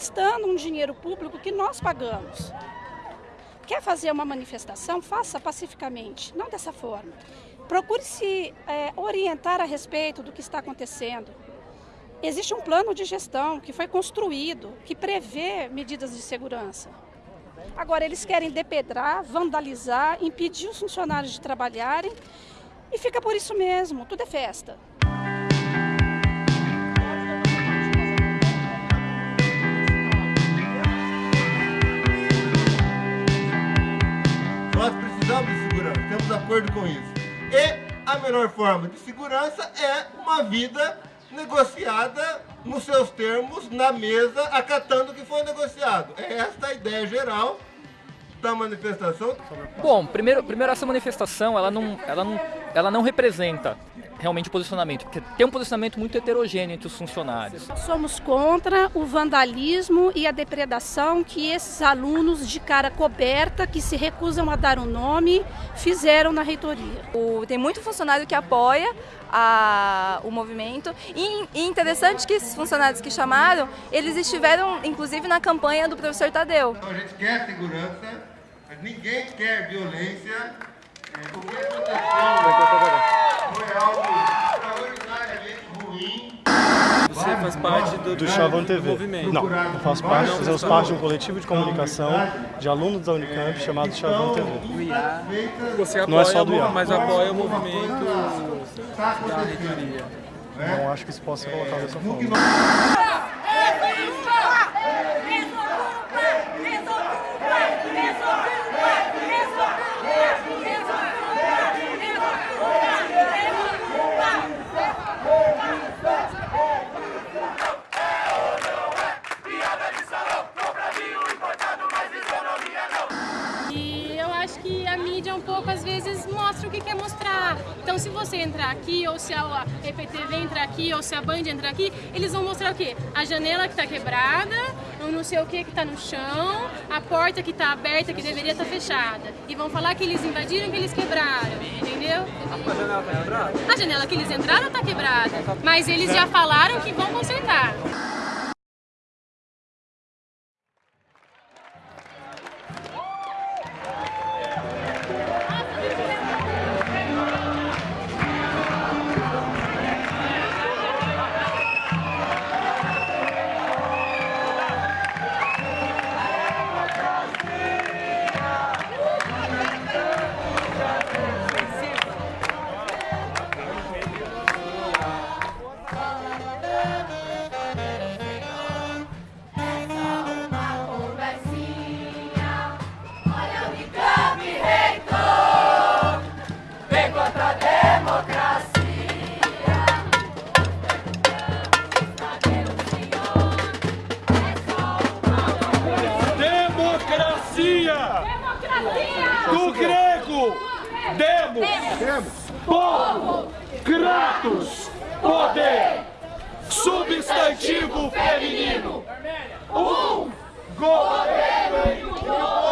gastando um dinheiro público que nós pagamos. Quer fazer uma manifestação? Faça pacificamente, não dessa forma. Procure se é, orientar a respeito do que está acontecendo. Existe um plano de gestão que foi construído, que prevê medidas de segurança. Agora, eles querem depedrar, vandalizar, impedir os funcionários de trabalharem e fica por isso mesmo, tudo é festa. Acordo com isso. E a melhor forma de segurança é uma vida negociada nos seus termos, na mesa, acatando o que foi negociado. É esta a ideia geral da manifestação. Bom, primeiro, primeiro essa manifestação, ela não, ela não, ela não representa realmente o posicionamento, porque tem um posicionamento muito heterogêneo entre os funcionários. Somos contra o vandalismo e a depredação que esses alunos de cara coberta, que se recusam a dar o um nome, fizeram na reitoria. O, tem muito funcionário que apoia a, o movimento e, e interessante que esses funcionários que chamaram, eles estiveram inclusive na campanha do professor Tadeu. Então a gente quer segurança, mas ninguém quer violência. É, o que aconteceu foi algo extraordinariamente ruim. Você faz parte do, do Chavão TV. movimento? Não, eu faço parte, fazemos parte de um coletivo de comunicação de alunos da Unicamp chamado Chavão TV. Você apoia, Não é só do IA. mas apoia o movimento da reitoria. Não acho que isso possa ser colocado dessa forma. E eu acho que a mídia um pouco às vezes mostra o que quer mostrar. Então se você entrar aqui, ou se a EPTV entrar aqui, ou se a Band entrar aqui, eles vão mostrar o quê? A janela que está quebrada, ou não sei o que que está no chão, a porta que está aberta que deveria estar fechada. E vão falar que eles invadiram, que eles quebraram, entendeu? A janela tá quebrada? A janela que eles entraram está quebrada, mas eles já falaram que vão consertar. Do grego, demos, povo, kratos, poder, substantivo feminino, um. Governo. em